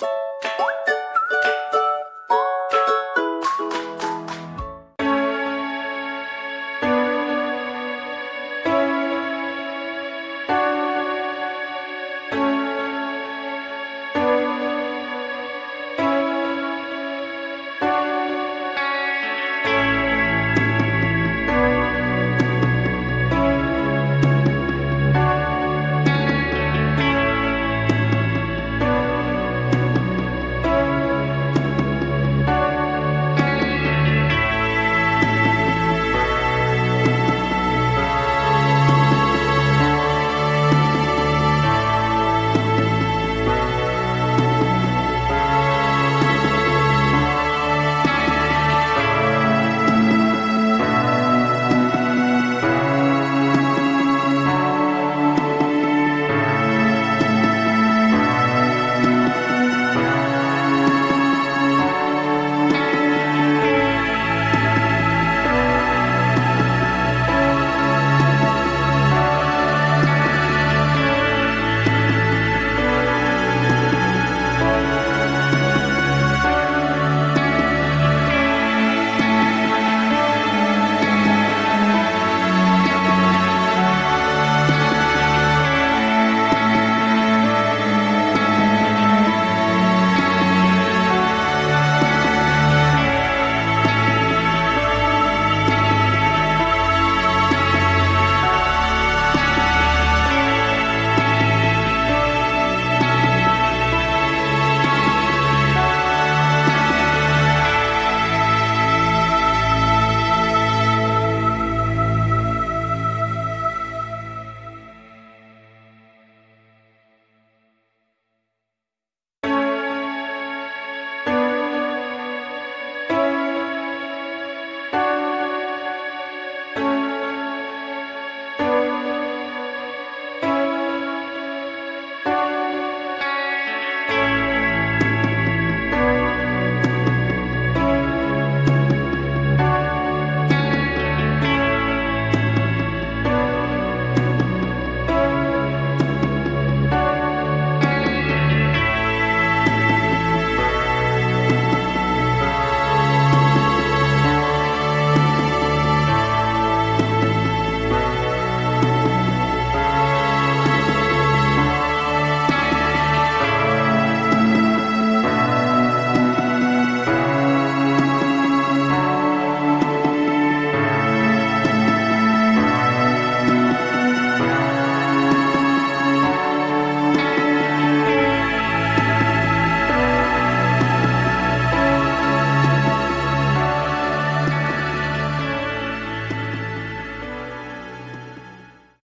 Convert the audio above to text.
you